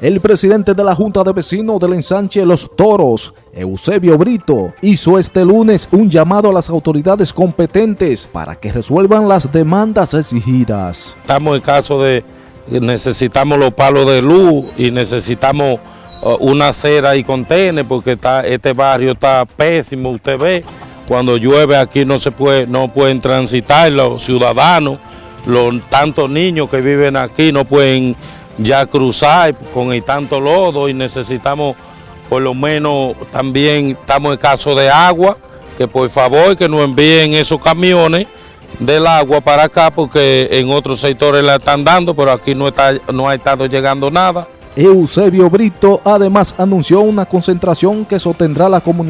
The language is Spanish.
El presidente de la Junta de Vecinos del ensanche Los Toros, Eusebio Brito, hizo este lunes un llamado a las autoridades competentes para que resuelvan las demandas exigidas. Estamos en caso de necesitamos los palos de luz y necesitamos uh, una acera y contener porque está, este barrio está pésimo, usted ve, cuando llueve aquí no se puede, no pueden transitar los ciudadanos, los tantos niños que viven aquí no pueden ya cruzar con el tanto lodo y necesitamos por lo menos también estamos en caso de agua, que por favor que nos envíen esos camiones del agua para acá porque en otros sectores la están dando, pero aquí no, está, no ha estado llegando nada. Eusebio Brito además anunció una concentración que sostendrá la comunidad